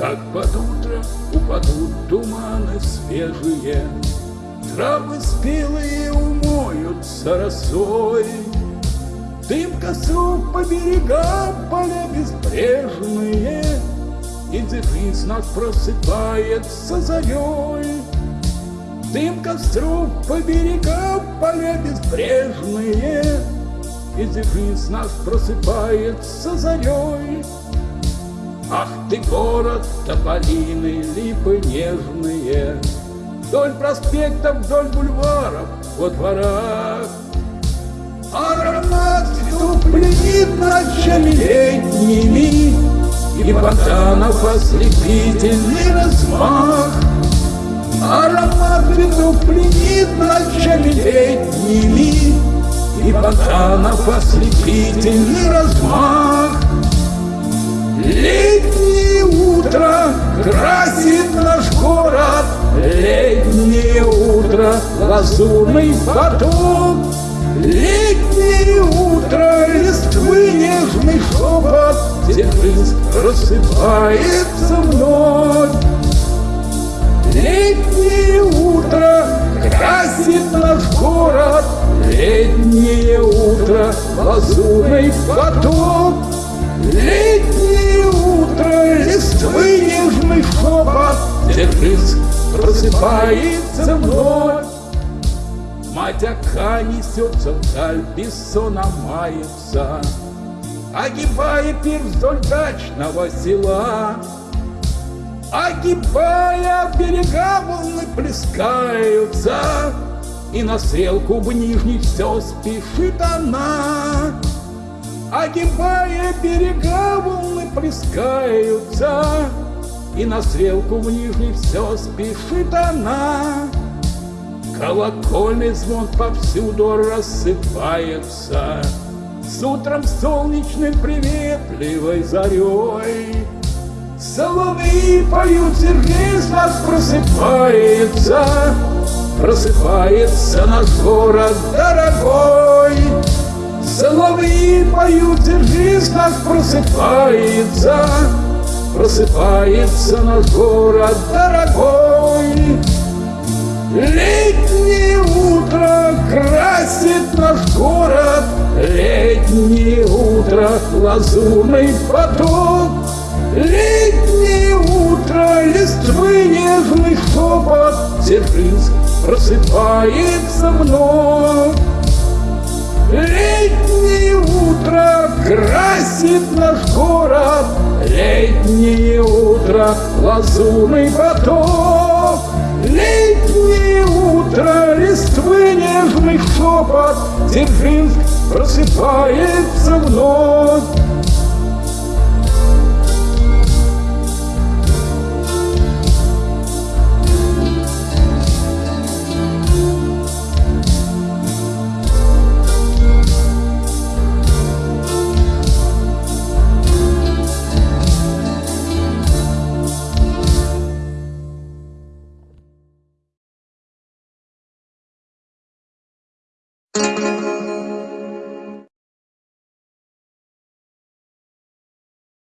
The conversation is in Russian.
Как под утро упадут туманы свежие, Травы спелые умоются росой, Дым костров по берегам поля безбрежные, И дефис нас просыпается зарей. Дым костров по берегам поля безбрежные, И дефис нас просыпается зарей. Ты, город, тополины, липы нежные, Вдоль проспектов, вдоль бульваров, во дворах. Аромат цветов пленит ночами летними, И фонтанов ослепительный размах. Аромат цветов пленит ночами летними, И фонтанов ослепительный размах. Утро красит наш город, Летнее утро лазурный поток. Летнее утро листвы нежный шепот, жизнь рассыпается вновь. Летнее утро красит наш город, Летнее утро лазурный поток. Летнее утро, листвы нежный шепот, жизнь просыпается вновь. Мать ока несется вдаль, бессона мается, Огибая пир вдоль дачного села. Огибая берега волны плескаются, И на стрелку в нижний все спешит она. Огибая берега, волны плескаются, И на стрелку в нижний все спешит она. Колокольный звон повсюду рассыпается, С утром солнечным приветливой зарей. Соловьи поют, сердец нас просыпается, Просыпается наш город дорогой. Соловьи поют, держись, нас просыпается, Просыпается наш город дорогой. Летнее утро красит наш город, Летнее утро лазурный поток. Летнее утро листвы нежный шепот, Сюрприз просыпается вновь. Летнее утро красит наш город, Летнее утро лазурный поток. Летнее утро листвы нежный шепот, Дзержинск просыпается вновь.